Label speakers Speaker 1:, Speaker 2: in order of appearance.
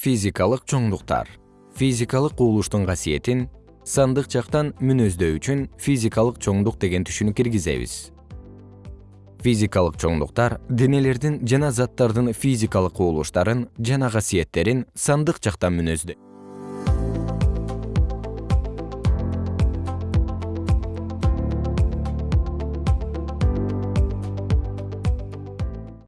Speaker 1: физикалык чоңдуктар. Физикалык кубулуштун касиетин сандык жактан мүнөздөө үчүн физикалык чоңдук деген түшүнүк киргизебиз. Физикалык чоңдуктар денелердин жана заттардын физикалык кубулуштарын жана касиеттерин сандык жактан мүнөздөйт